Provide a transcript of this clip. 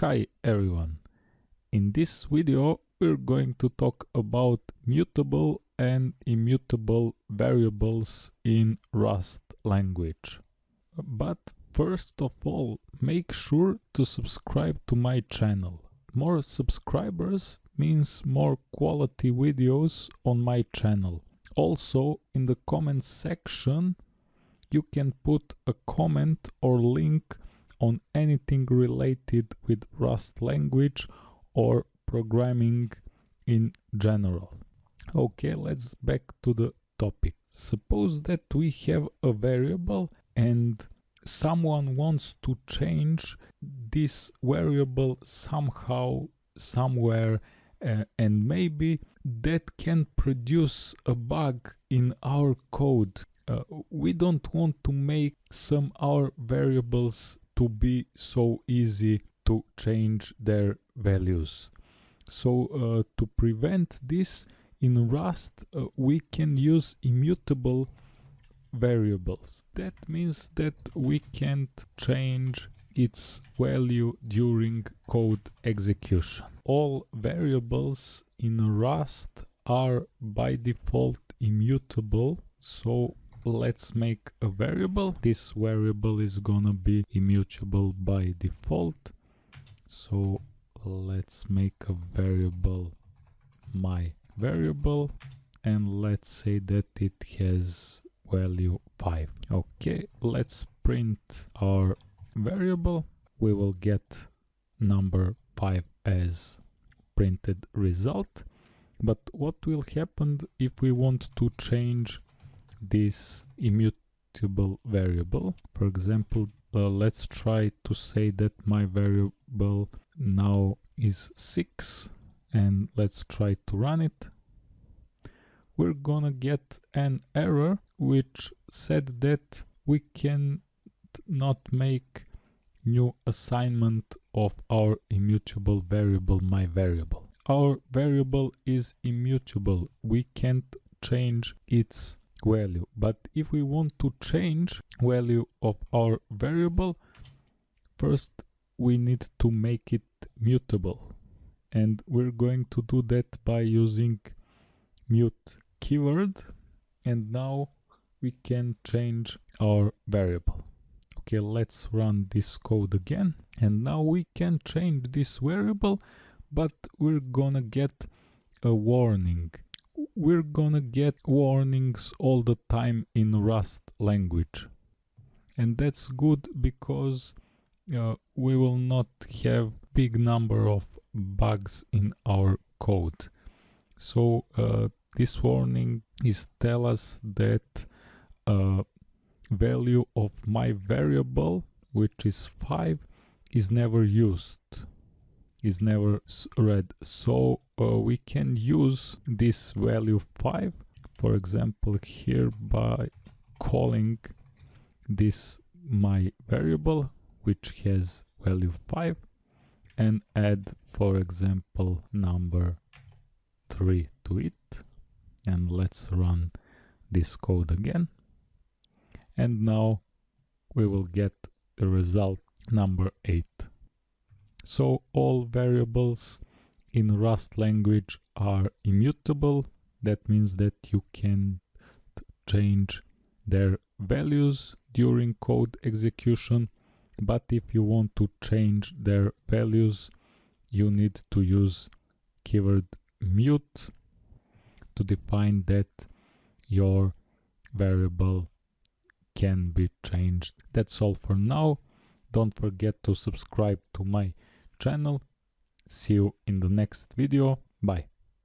Hi everyone! In this video we're going to talk about mutable and immutable variables in Rust language. But first of all, make sure to subscribe to my channel. More subscribers means more quality videos on my channel. Also, in the comment section you can put a comment or link on anything related with Rust language or programming in general. Okay, let's back to the topic. Suppose that we have a variable and someone wants to change this variable somehow, somewhere, uh, and maybe that can produce a bug in our code. Uh, we don't want to make some our variables to be so easy to change their values. So uh, to prevent this in Rust uh, we can use immutable variables. That means that we can't change its value during code execution. All variables in Rust are by default immutable so let's make a variable. This variable is gonna be immutable by default. So let's make a variable my variable and let's say that it has value 5 okay let's print our variable. We will get number 5 as printed result. But what will happen if we want to change this immutable variable. For example, uh, let's try to say that my variable now is 6 and let's try to run it. We're gonna get an error which said that we can not make new assignment of our immutable variable my variable. Our variable is immutable. We can't change its value. But if we want to change value of our variable first we need to make it mutable. And we're going to do that by using mut keyword. And now we can change our variable. Okay let's run this code again. And now we can change this variable but we're gonna get a warning we're gonna get warnings all the time in Rust language. And that's good because uh, we will not have big number of bugs in our code. So uh, this warning is tell us that uh, value of my variable, which is 5, is never used is never read. So uh, we can use this value 5 for example here by calling this my variable which has value 5 and add for example number 3 to it. And let's run this code again. And now we will get a result number 8 so all variables in Rust language are immutable. That means that you can change their values during code execution. But if you want to change their values, you need to use keyword mut to define that your variable can be changed. That's all for now. Don't forget to subscribe to my channel. See you in the next video. Bye.